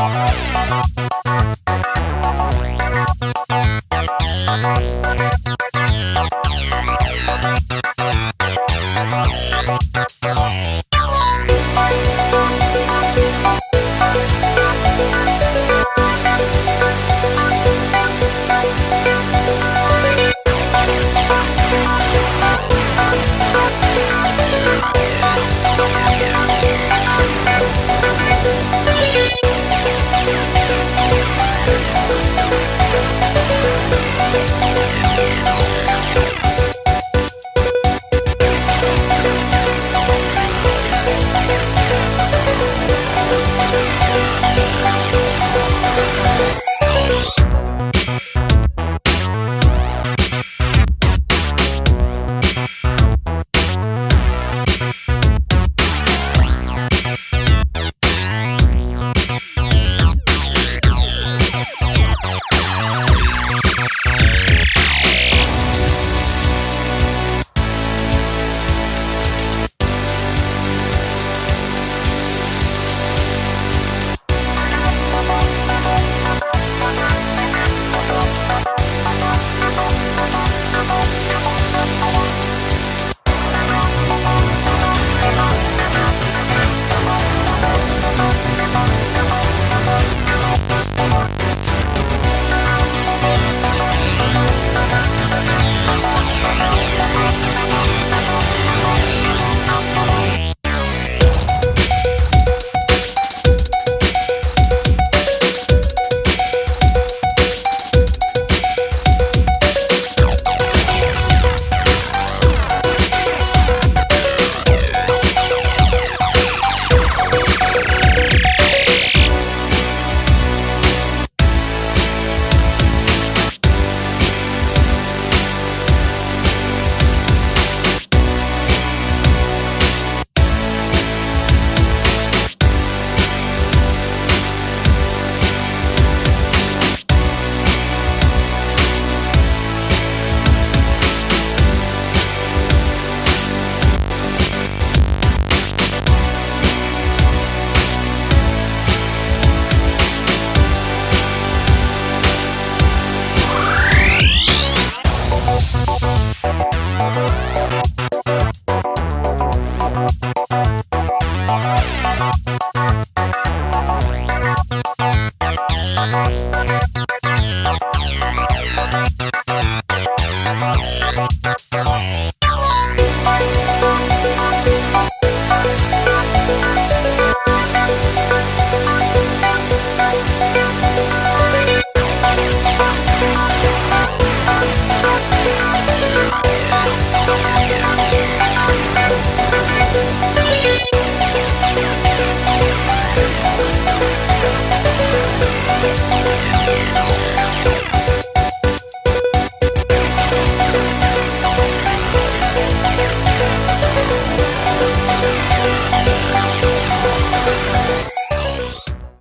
Bye. Bye.